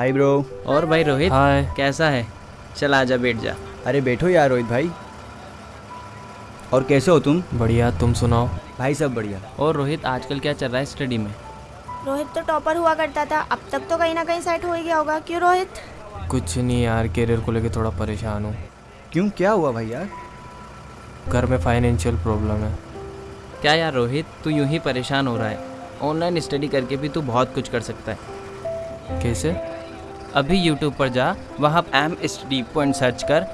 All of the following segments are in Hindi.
हाय ब्रो और भाई रोहित हाय कैसा है? चल आजा बैठ जा। अरे बैठो यार रोहित भाई। और कैसे हो तुम? बढ़िया तुम सुनाओ। भाई सब बढ़िया। और रोहित आजकल क्या चल रहा है स्टडी में? रोहित तो टॉपर हुआ करता था। अब तक तो कहीं ना कहीं सेट हो ही गया होगा। क्यों रोहित? कुछ नहीं यार करियर को लेके थोड़ा परेशान हूँ। क्यों? क्या हुआ भाई यार? घर में फाइनेंशियल प्रॉब्लम है। क्या यार रोहित तू यूँ ही परेशान हो रहा है। ऑनलाइन स्टडी करके भी तू बहुत कुछ कर सकता है। कैसे? अभी यूट्यूब पर जा वहाँ एम स्टडी पॉइंट सर्च कर।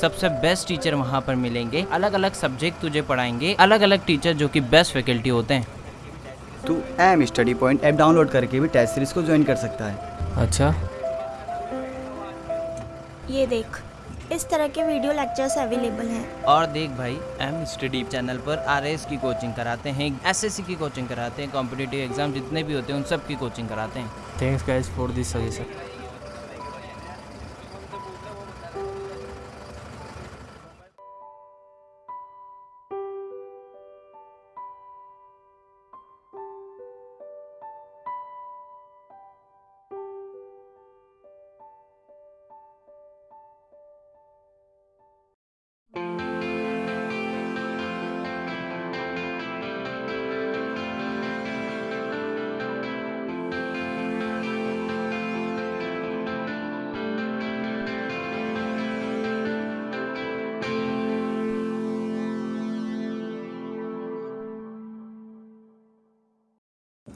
सबसे बेस्ट टीचर वहाँ पर मिलेंगे। अलग अलग सब्जेक्ट तुझे पढ़ाएँगे। अलग अलग टीचर जो कि बेस्ट फैकल्टी होते हैं। तू M study point app download करके भी टेस्ट सीरीज़ को ज्वाइन कर सकता है। अच्छा। ये देख इस तरह के वीडियो लेक्चर्स अवेलेबल हैं। और देख भाई एम स्टडी चैनल पर आरएस की कोचिंग कराते हैं एसएससी की कोचिंग कराते हैं कॉम्पिटिटिव एग्ज़ाम जितने भी होते हैं उन सब की कोचिंग कराते हैं। Thanks guys for this suggestion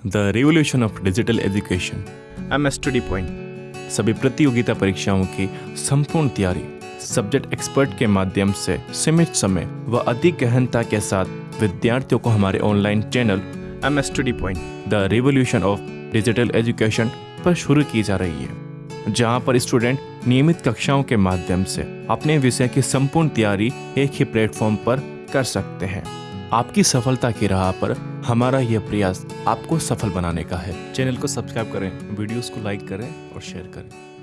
the revolution of digital education M study point सभी प्रतियोगिता परीक्षाओं की संपूर्ण तैयारी सब्जेक्ट एक्सपर्ट के माध्यम से सीमित समय व अधिक गहनता के साथ विद्यार्थियों को हमारे online channel M study point the revolution of digital education पर शुरू की जा रही है जहाँ पर स्टूडेंट नियमित कक्षाओं के माध्यम से अपने विषय की संपूर्ण तैयारी एक ही प्लेटफॉर्म पर कर सकते हैं। आपकी सफलता की राह पर हमारा यह प्रयास आपको सफल बनाने का है। चैनल को सब्सक्राइब करें, वीडियोस को लाइक करें और शेयर करें।